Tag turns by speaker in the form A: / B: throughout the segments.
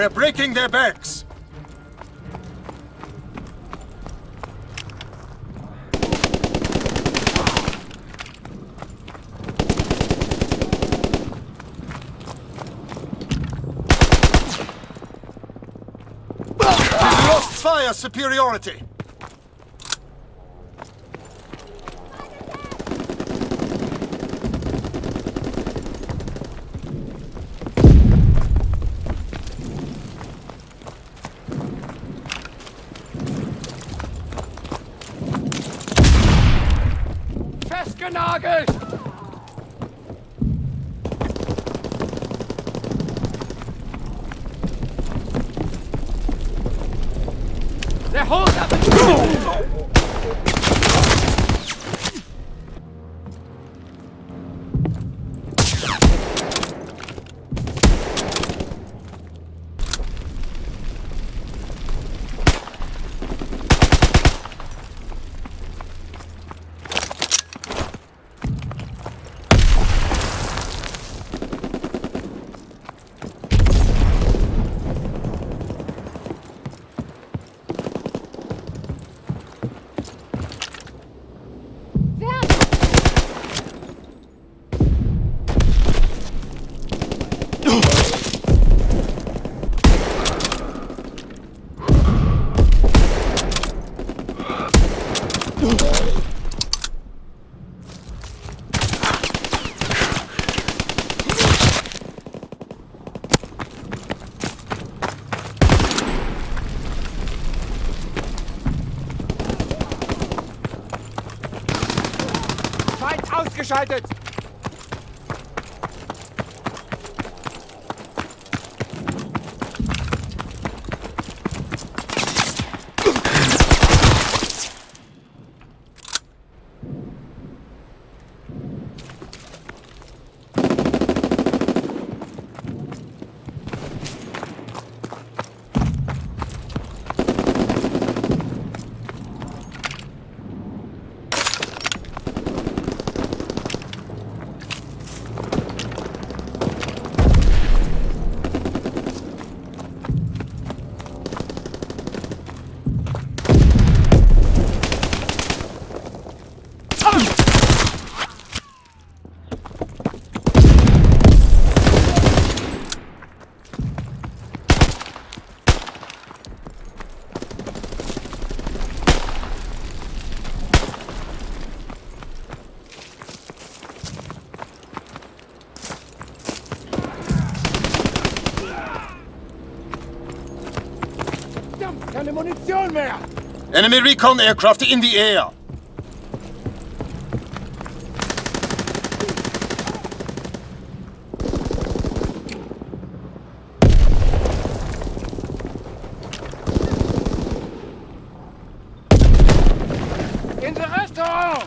A: We're breaking their backs. Lost fire superiority.
B: Festgenagelt! Der Hose Feind geschaltet!
A: Enemy recon aircraft in the air.
B: In the restaurant!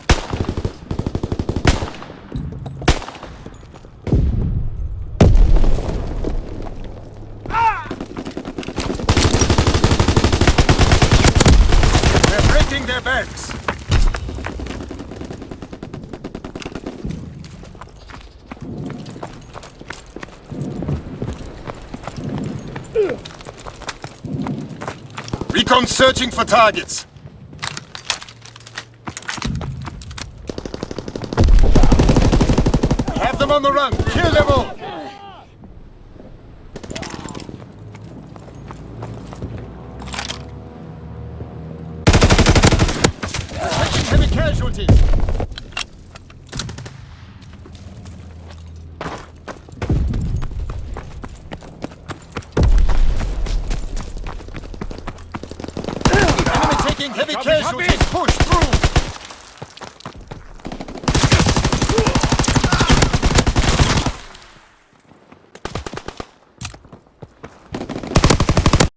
A: We're breaking their backs. Recon searching for targets. Have them on the run. Kill them all. Casualties. Enemy taking heavy casualties. Push through.